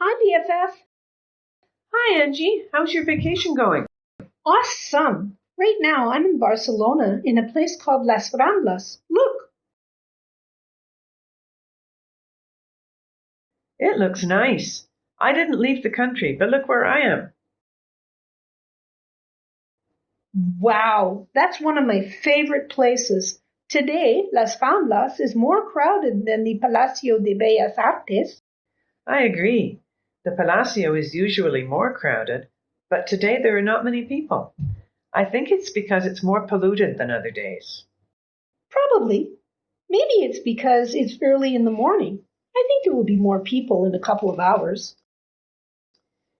Hi, BFF. Hi, Angie. How's your vacation going? Awesome. Right now, I'm in Barcelona in a place called Las Ramblas. Look. It looks nice. I didn't leave the country, but look where I am. Wow, that's one of my favorite places. Today, Las Ramblas is more crowded than the Palacio de Bellas Artes. I agree. The Palacio is usually more crowded, but today there are not many people. I think it's because it's more polluted than other days. Probably. Maybe it's because it's early in the morning. I think there will be more people in a couple of hours.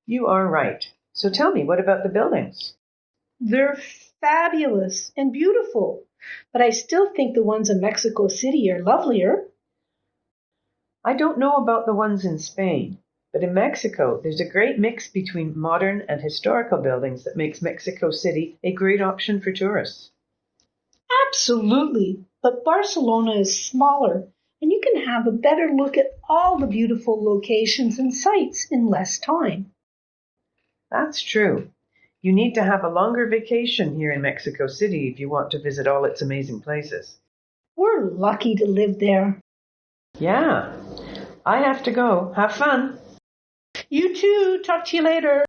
You are right. So tell me, what about the buildings? They're fabulous and beautiful, but I still think the ones in Mexico City are lovelier. I don't know about the ones in Spain, but in Mexico there's a great mix between modern and historical buildings that makes Mexico City a great option for tourists. Absolutely, but Barcelona is smaller and you can have a better look at all the beautiful locations and sites in less time. That's true. You need to have a longer vacation here in Mexico City if you want to visit all its amazing places. We're lucky to live there. Yeah. I have to go. Have fun. You too. Talk to you later.